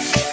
Podcast.